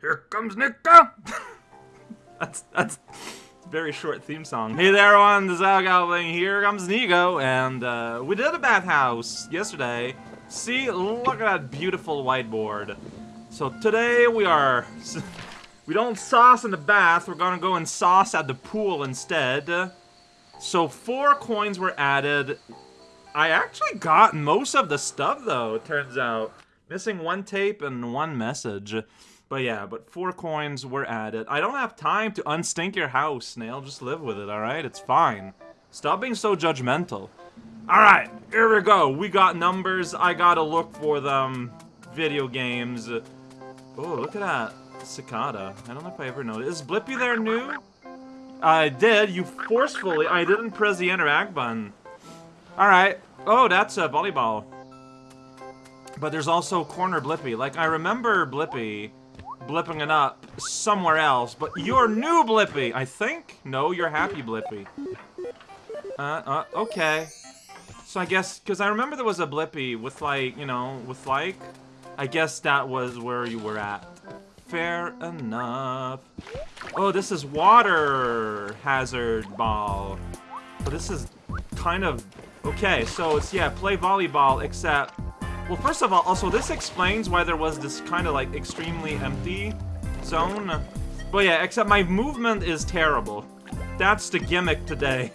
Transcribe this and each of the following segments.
Here comes Niko! that's, that's a very short theme song. Hey there, everyone, the Zalgoblin, here comes Niko, and uh, we did a bathhouse yesterday. See, look at that beautiful whiteboard. So today we are... We don't sauce in the bath, we're gonna go and sauce at the pool instead. So four coins were added. I actually got most of the stuff though, it turns out. Missing one tape and one message. But yeah, but four coins were added. I don't have time to unstink your house, Snail. Just live with it, alright? It's fine. Stop being so judgmental. Alright, here we go. We got numbers. I gotta look for them. Video games. Oh, look at that. Cicada. I don't know if I ever noticed. Is Blippi there new? I did. You forcefully. I didn't press the interact button. Alright. Oh, that's a volleyball. But there's also corner Blippi. Like, I remember Blippi blipping it up somewhere else, but you're new Blippi, I think? No, you're happy Blippi. Uh, uh, okay. So I guess, because I remember there was a Blippi with like, you know, with like, I guess that was where you were at. Fair enough. Oh, this is water hazard ball. But this is kind of... Okay, so it's, yeah, play volleyball, except... Well, first of all, also, this explains why there was this kind of, like, extremely empty zone. But yeah, except my movement is terrible. That's the gimmick today.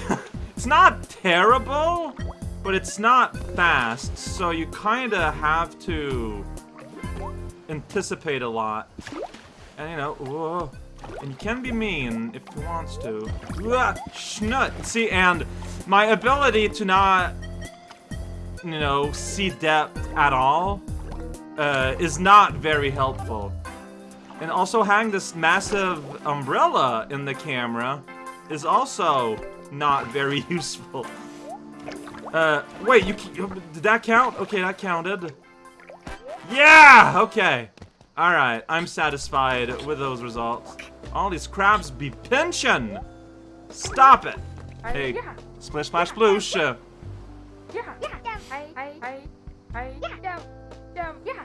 it's not terrible, but it's not fast, so you kind of have to anticipate a lot. And, you know, whoa. And you can be mean if he wants to. Ugh, schnut! See, and my ability to not, you know, see depth at all uh, is not very helpful. And also having this massive umbrella in the camera is also not very useful. Uh, wait, you, did that count? Okay, that counted. Yeah! Okay. Alright, I'm satisfied with those results. All these crabs be pinching! Stop it! Hey, yeah. splish splash sploosh. Yeah, yeah, I, I, I, I, yeah, yeah.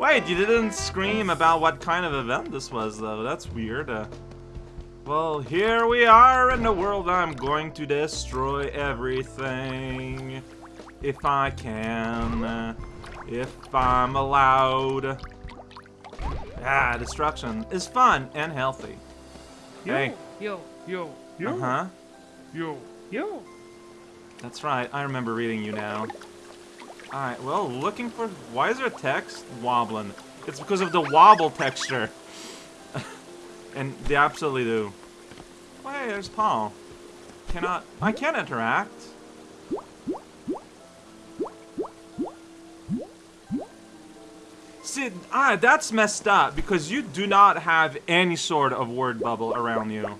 Wait, you didn't scream about what kind of event this was, though. That's weird. Uh, well, here we are in the world I'm going to destroy everything if I can, if I'm allowed. Ah, destruction is fun and healthy. Yo, hey. yo, yo, yo. Uh-huh. Yo, yo. That's right, I remember reading you now. Alright, well, looking for... Why is there a text wobbling? It's because of the wobble texture. and they absolutely do. Hey, there's Paul. Cannot... I can't interact. See, ah, that's messed up because you do not have any sort of word bubble around you.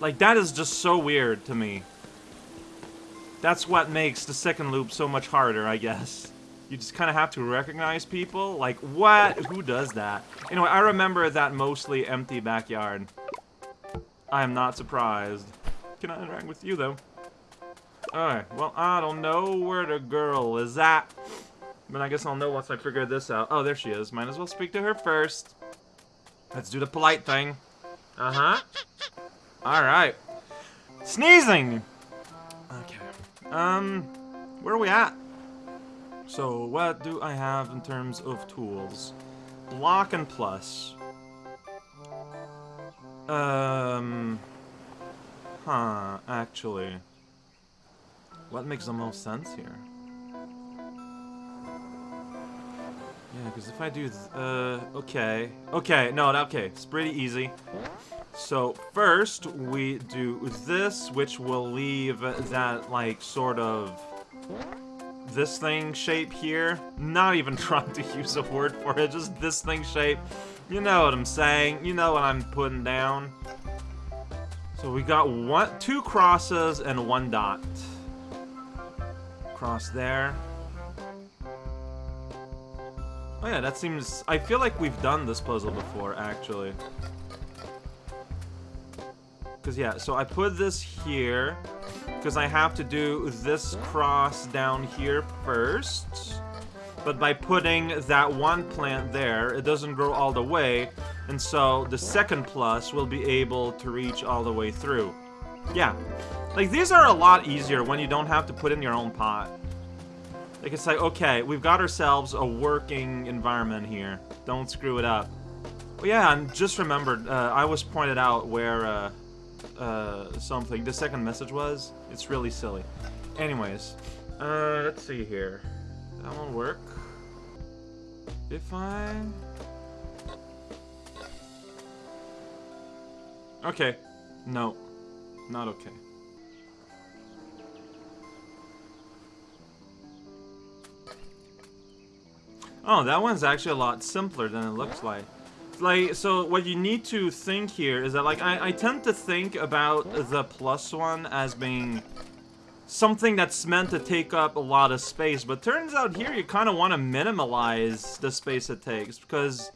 Like, that is just so weird to me. That's what makes the second loop so much harder, I guess. You just kind of have to recognize people. Like, what? Who does that? Anyway, I remember that mostly empty backyard. I am not surprised. Can I interact with you, though? Alright, well, I don't know where the girl is at. But I guess I'll know once I figure this out. Oh, there she is. Might as well speak to her first. Let's do the polite thing. Uh-huh. Alright. Sneezing! Um, where are we at? So, what do I have in terms of tools? Block and plus. Um... Huh, actually. What makes the most sense here? Yeah, because if I do, uh, okay. Okay, no, okay, it's pretty easy. So, first, we do this, which will leave that, like, sort of... This thing shape here. Not even trying to use a word for it, just this thing shape. You know what I'm saying. You know what I'm putting down. So we got one, two crosses and one dot. Cross there. Oh yeah, that seems... I feel like we've done this puzzle before, actually. Because, yeah, so I put this here, because I have to do this cross down here first. but by putting that one plant there, it doesn't grow all the way, and so the second plus will be able to reach all the way through. Yeah. Like, these are a lot easier when you don't have to put in your own pot. Like, it's like, okay, we've got ourselves a working environment here. Don't screw it up. Oh, yeah, and just remembered, uh, I was pointed out where, uh, uh, something, the second message was. It's really silly. Anyways, uh, let's see here. That won't work. If I... Okay. No. Not okay. Oh, that one's actually a lot simpler than it looks like. Like, so what you need to think here is that, like, I, I tend to think about the plus one as being something that's meant to take up a lot of space, but turns out here you kind of want to minimalize the space it takes, because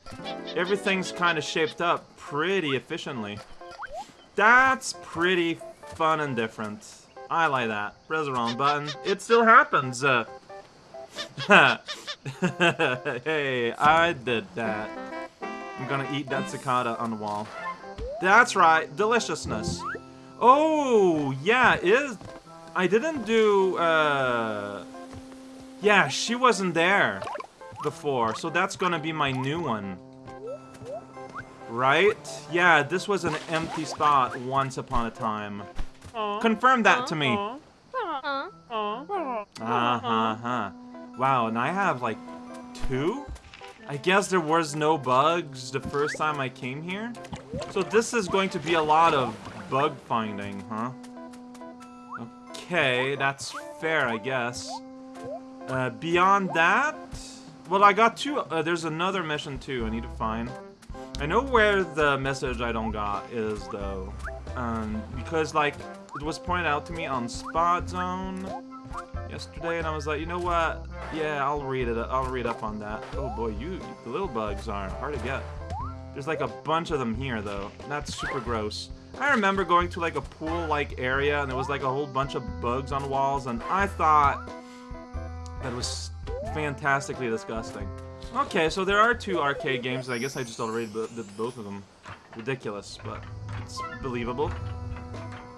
everything's kind of shaped up pretty efficiently. That's pretty fun and different. I like that. Press the wrong button. It still happens. Uh, hey, I did that. I'm gonna eat that cicada on the wall. That's right, deliciousness. Oh, yeah, is... I didn't do, uh... Yeah, she wasn't there before, so that's gonna be my new one. Right? Yeah, this was an empty spot once upon a time. Confirm that to me. Uh-huh-huh. Wow, and I have, like, two? I guess there was no bugs the first time I came here? So this is going to be a lot of bug finding, huh? Okay, that's fair, I guess. Uh, beyond that... Well, I got two... Uh, there's another mission, too, I need to find. I know where the message I don't got is, though. Um, because, like, it was pointed out to me on Spot Zone yesterday, and I was like, you know what? Yeah, I'll read it. I'll read up on that. Oh boy, you the little bugs are hard to get. There's like a bunch of them here, though. That's super gross. I remember going to like a pool-like area, and there was like a whole bunch of bugs on walls, and I thought that was fantastically disgusting. Okay, so there are two arcade games, and I guess I just already did both of them. Ridiculous, but it's believable.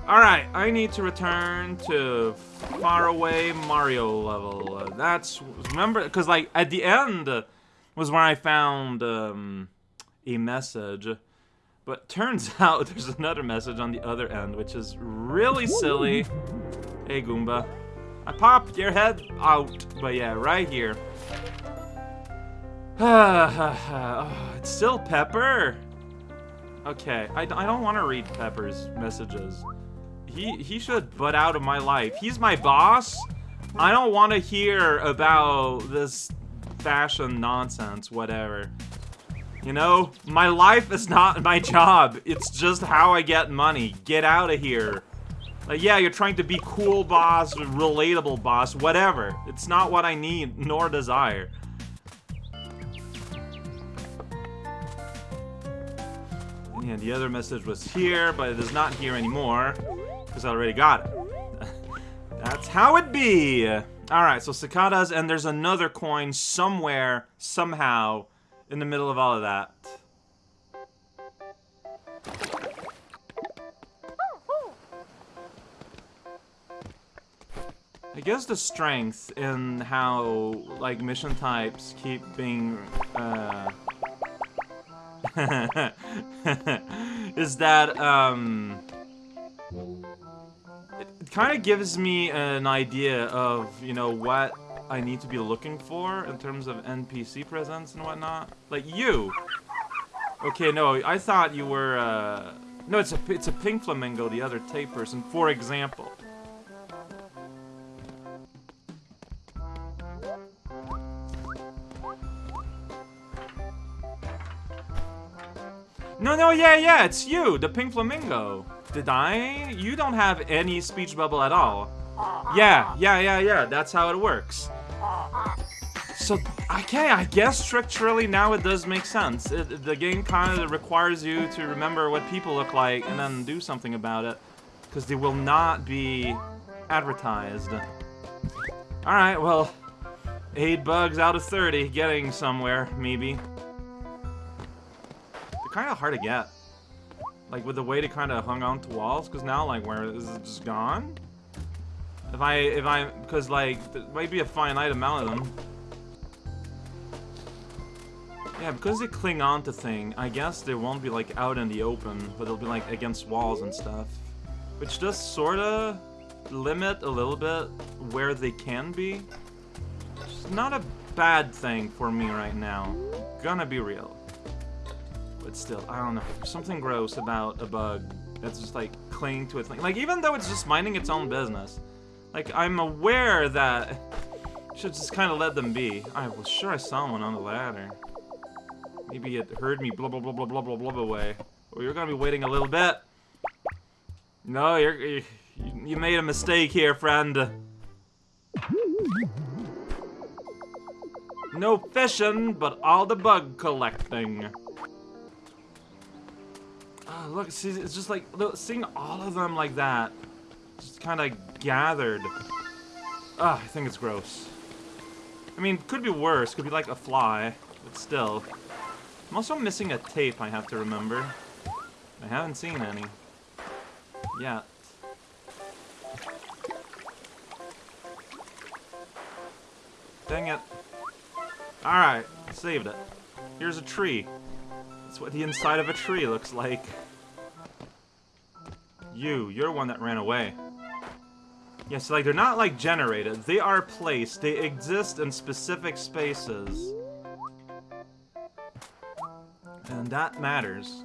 Alright, I need to return to faraway Mario level. Uh, that's, remember, because like, at the end was where I found um, a message. But turns out there's another message on the other end, which is really silly. Hey, Goomba. I popped your head out, but yeah, right here. oh, it's still Pepper. Okay, I, I don't want to read Pepper's messages. He, he should butt out of my life. He's my boss. I don't want to hear about this fashion nonsense, whatever. You know, my life is not my job. It's just how I get money. Get out of here. Like, yeah, you're trying to be cool boss, relatable boss, whatever. It's not what I need, nor desire. Yeah, the other message was here, but it is not here anymore because I already got it. That's how it be! Alright, so cicadas, and there's another coin somewhere, somehow, in the middle of all of that. I guess the strength in how, like, mission types keep being, uh... is that, um kind of gives me an idea of, you know, what I need to be looking for in terms of NPC presence and whatnot. Like you. Okay, no, I thought you were, uh... No, it's a, it's a pink flamingo, the other tape person, for example. No, no, yeah, yeah, it's you, the pink flamingo. Did I? You don't have any speech bubble at all. Yeah, yeah, yeah, yeah, that's how it works. So, okay, I guess structurally now it does make sense. It, the game kind of requires you to remember what people look like and then do something about it. Because they will not be advertised. Alright, well, Eight bugs out of 30, getting somewhere, maybe. They're kind of hard to get. Like, with the way they kind of hung on to walls, because now, like, where is it just gone? If I, if I, because, like, there might be a finite amount of them. Yeah, because they cling on to thing, I guess they won't be, like, out in the open, but they'll be, like, against walls and stuff. Which does sorta limit a little bit where they can be. It's not a bad thing for me right now. Gonna be real. But still, I don't know. There's something gross about a bug that's just like clinging to its thing. Like even though it's just minding its own business. Like I'm aware that should just kind of let them be. I was sure I saw one on the ladder. Maybe it heard me blah blah blah blah blah blah blah away. Well, you're gonna be waiting a little bit. No, you're you, you made a mistake here, friend. No fishing, but all the bug collecting. Oh, look, see, it's just like, seeing all of them like that. Just kind of gathered. Ah, I think it's gross. I mean, could be worse. Could be like a fly, but still. I'm also missing a tape, I have to remember. I haven't seen any. Yet. Dang it. Alright, saved it. Here's a tree. That's what the inside of a tree looks like. You, you're one that ran away. Yeah, so like they're not like generated. They are placed. They exist in specific spaces. And that matters.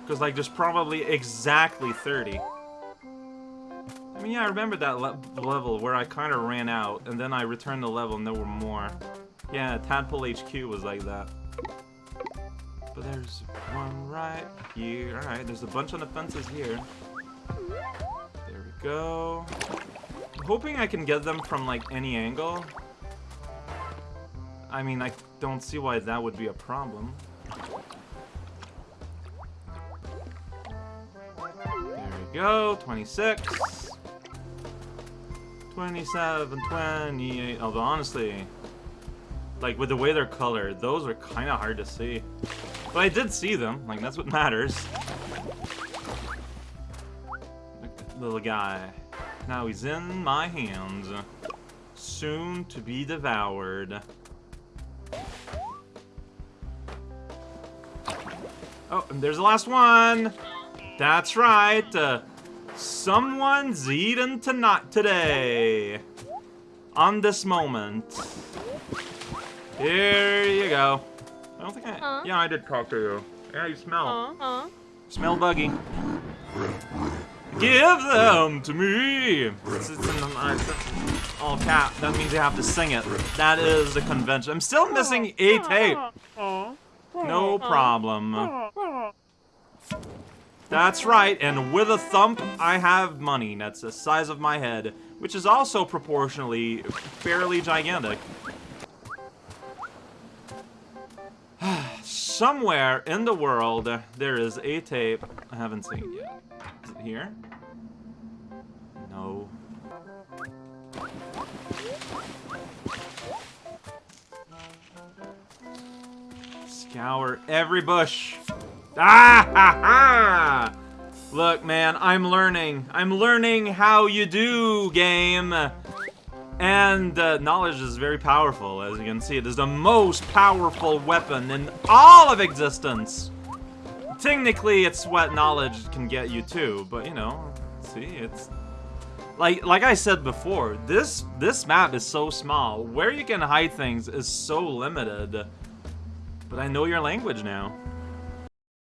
Because like there's probably exactly 30. I mean, yeah, I remember that le level where I kind of ran out, and then I returned the level and there were more. Yeah, Tadpole HQ was like that. But there's one right here. Alright, there's a bunch on the fences here. There we go. I'm hoping I can get them from, like, any angle. I mean, I don't see why that would be a problem. There we go, 26. 27, 28. Although, honestly, like, with the way they're colored, those are kind of hard to see. But I did see them. Like, that's what matters. Little guy. Now he's in my hands. Soon to be devoured. Oh, and there's the last one! That's right! Uh, someone's eaten tonight today! On this moment. Here you go. I don't think I... Huh? Yeah, I did talk to you. Yeah, you smell. Aw. Smell buggy. Give them to me! It's, it's in the, it's all cap. That means you have to sing it. That is the convention. I'm still missing a tape. No problem. That's right, and with a thump, I have money. That's the size of my head, which is also proportionally fairly gigantic. Somewhere in the world, there is a tape I haven't seen it yet. Is it here? No. Scour every bush. Ah ha ha! Look, man, I'm learning. I'm learning how you do, game. And uh, knowledge is very powerful, as you can see. It is the most powerful weapon in all of existence. Technically, it's what knowledge can get you too, but you know, see, it's like like I said before. This this map is so small. Where you can hide things is so limited. But I know your language now.